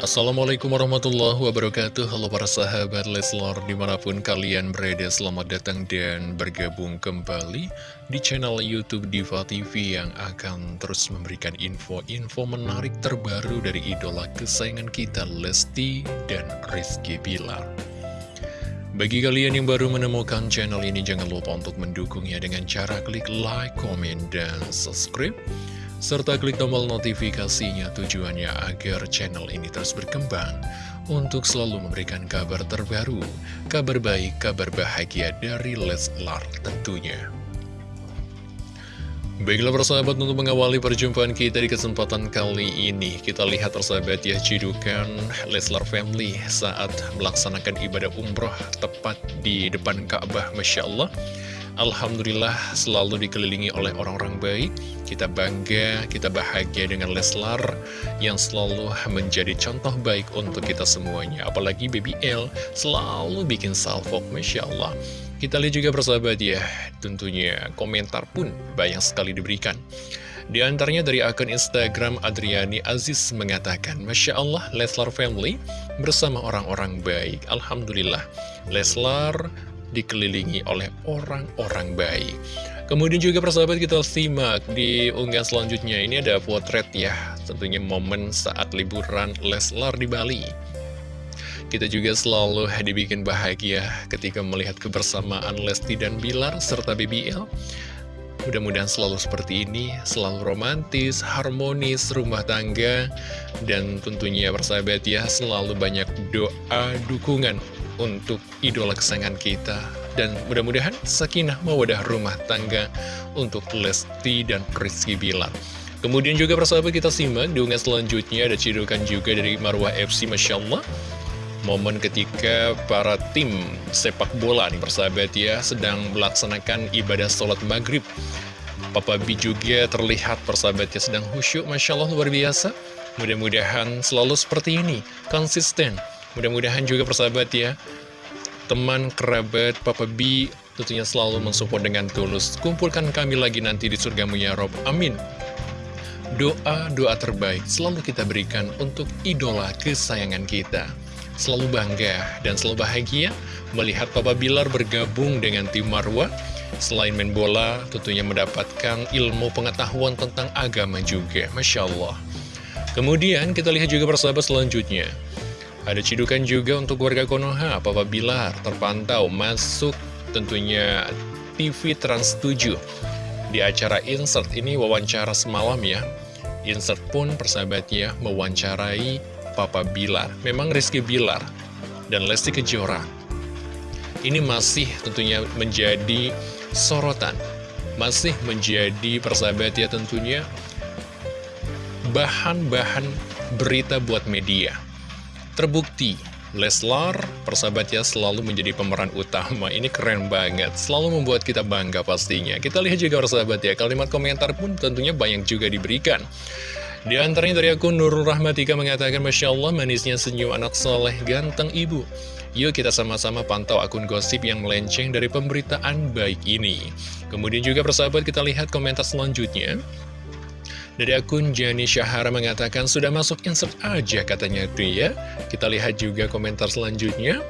Assalamualaikum warahmatullahi wabarakatuh. Halo para sahabat Leslar Di mana pun kalian berada selamat datang dan bergabung kembali Di channel Youtube Diva TV Yang akan terus memberikan info-info menarik terbaru Dari idola kesayangan kita Lesti dan Rizky Bilar. Bagi kalian yang baru menemukan channel ini, jangan lupa untuk mendukungnya dengan cara klik like, comment, dan subscribe serta klik tombol notifikasinya tujuannya agar channel ini terus berkembang untuk selalu memberikan kabar terbaru, kabar baik, kabar bahagia dari Leslar tentunya. Baiklah persahabat untuk mengawali perjumpaan kita di kesempatan kali ini Kita lihat persahabat ya cidukan Leslar Family saat melaksanakan ibadah umroh tepat di depan Ka'bah Masya Allah Alhamdulillah selalu dikelilingi oleh orang-orang baik. Kita bangga, kita bahagia dengan Leslar Yang selalu menjadi contoh baik untuk kita semuanya. Apalagi Baby L selalu bikin salvo, Masya Allah. Kita lihat juga persahabat ya Tentunya komentar pun banyak sekali diberikan. Di antaranya dari akun Instagram Adriani Aziz mengatakan, Masya Allah, Leslar Family bersama orang-orang baik. Alhamdulillah, Leslar dikelilingi oleh orang-orang baik. Kemudian juga persahabat kita simak di unggahan selanjutnya ini ada potret ya, tentunya momen saat liburan Leslar di Bali. Kita juga selalu dibikin bahagia ketika melihat kebersamaan Lesti dan Bilar serta BBL. Mudah-mudahan selalu seperti ini, selalu romantis, harmonis, rumah tangga, dan tentunya persahabat ya, selalu banyak doa, dukungan untuk idola kesayangan kita. Dan mudah-mudahan sakinah mawadah rumah tangga untuk Lesti dan Rizky Bilar. Kemudian juga persahabat kita simak di unggahan selanjutnya. Ada cidukan juga dari Marwah FC Masya Allah. Momen ketika para tim sepak bola nih persahabat ya sedang melaksanakan ibadah sholat maghrib. Papa B juga terlihat persahabatnya sedang khusyuk Masya Allah luar biasa. Mudah-mudahan selalu seperti ini, konsisten Mudah-mudahan juga persahabat ya, teman, kerabat, Papa B tentunya selalu mensupport dengan tulus. Kumpulkan kami lagi nanti di surgamu ya Rob. Amin. Doa-doa terbaik selalu kita berikan untuk idola kesayangan kita. Selalu bangga dan selalu bahagia melihat Papa Bilar bergabung dengan tim Marwa. Selain main bola, tentunya mendapatkan ilmu pengetahuan tentang agama juga. Masya Allah. Kemudian kita lihat juga persahabat selanjutnya. Ada cidukan juga untuk warga Konoha, Papa Bilar terpantau masuk tentunya TV Trans 7 di acara Insert ini wawancara semalam ya. Insert pun persahabatnya mewawancarai Papa Bilar. Memang Rizky Bilar dan Lesti Kejora ini masih tentunya menjadi sorotan, masih menjadi persahabat ya tentunya bahan-bahan berita buat media. Terbukti, Leslar, persahabatnya selalu menjadi pemeran utama. Ini keren banget, selalu membuat kita bangga pastinya. Kita lihat juga persahabat ya, kalimat komentar pun tentunya banyak juga diberikan. Di antaranya dari akun Nurul Rahmatika mengatakan, Masya Allah manisnya senyum anak soleh ganteng ibu. Yuk kita sama-sama pantau akun gosip yang melenceng dari pemberitaan baik ini. Kemudian juga persahabat kita lihat komentar selanjutnya. Dari akun Jani Syahara mengatakan, sudah masuk insert aja katanya itu ya. Kita lihat juga komentar selanjutnya.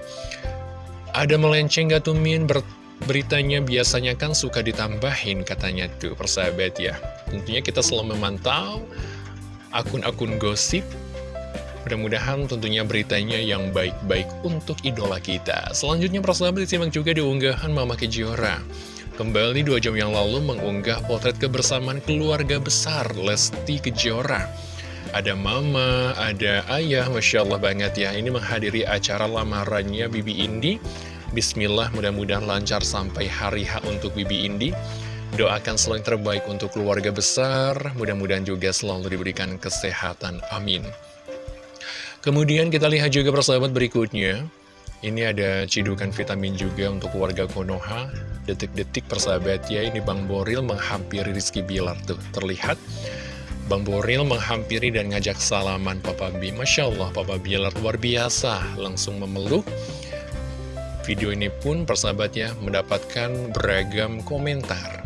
Ada melenceng gak tuh Min? Ber beritanya biasanya kan suka ditambahin katanya tuh persahabat ya. Tentunya kita selalu memantau akun-akun gosip. Mudah-mudahan tentunya beritanya yang baik-baik untuk idola kita. Selanjutnya persahabat disimak juga di unggahan Mama Kejora. Kembali dua jam yang lalu mengunggah potret kebersamaan keluarga besar Lesti Kejora. Ada mama, ada ayah, Masya Allah banget ya. Ini menghadiri acara lamarannya Bibi Indi. Bismillah, mudah-mudahan lancar sampai hari H untuk Bibi Indi. Doakan selalu yang terbaik untuk keluarga besar, mudah-mudahan juga selalu diberikan kesehatan. Amin. Kemudian kita lihat juga persahabat berikutnya. Ini ada cidukan vitamin juga untuk warga Konoha. Detik-detik persahabat ya Ini Bang Boril menghampiri Rizky Bilar. Tuh terlihat Bang Boril menghampiri dan ngajak salaman Papa B Masya Allah Papa Bilar luar biasa. Langsung memeluk. Video ini pun persahabatnya mendapatkan beragam komentar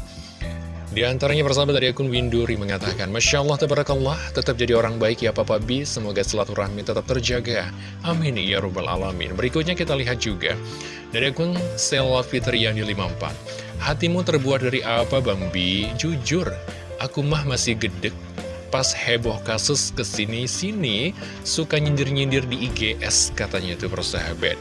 Di antaranya persahabat dari akun Winduri mengatakan, Masya Allah, tabarakallah, tetap jadi orang baik ya Papa B, semoga silaturahmi tetap terjaga. Amin, ya Rabbal Alamin. Berikutnya kita lihat juga, dari akun Selwa Fitriani 54. Hatimu terbuat dari apa Bang B? Jujur, aku mah masih gedek. Pas heboh kasus ke sini-sini, suka nyindir-nyindir di IGS, katanya itu persahabat.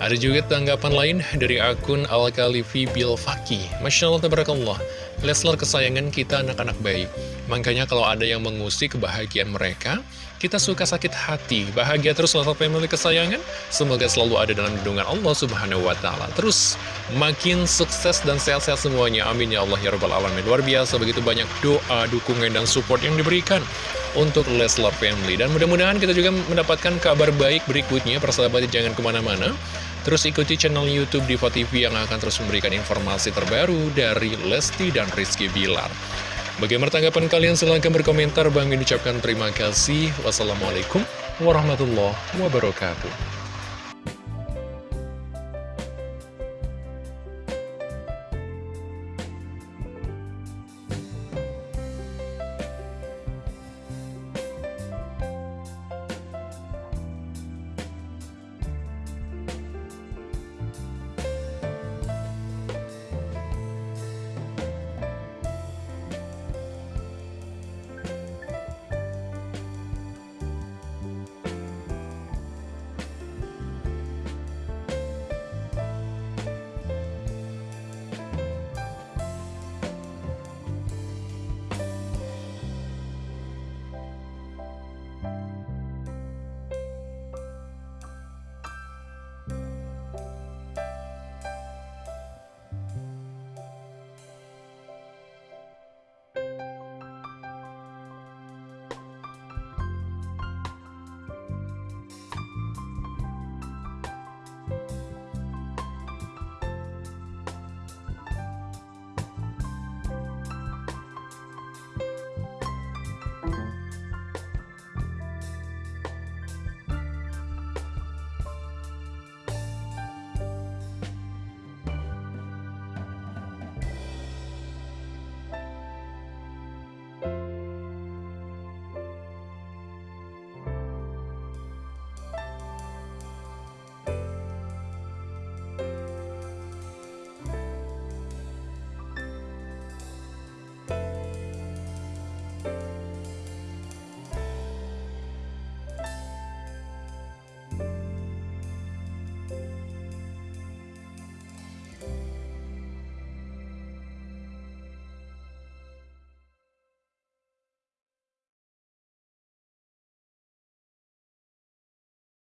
Ada juga tanggapan lain dari akun Al-Khalifi Bilfaki. Masya Allah, tabarakallah. Leslar kesayangan kita anak-anak baik. Makanya kalau ada yang mengusik kebahagiaan mereka, kita suka sakit hati. Bahagia terus Leslar Family kesayangan. Semoga selalu ada dalam lindungan Allah Subhanahu wa Ta'ala. Terus makin sukses dan sehat-sehat semuanya. Amin ya Allah ya Rabbal Alamin. Luar biasa begitu banyak doa, dukungan, dan support yang diberikan untuk Leslar Family. Dan mudah-mudahan kita juga mendapatkan kabar baik berikutnya. Persahabat jangan ke mana-mana. Terus ikuti channel Youtube Diva TV yang akan terus memberikan informasi terbaru dari Lesti dan Rizky Bilar. Bagaimana tanggapan kalian? Silahkan berkomentar. Bang ucapkan terima kasih. Wassalamualaikum warahmatullahi wabarakatuh.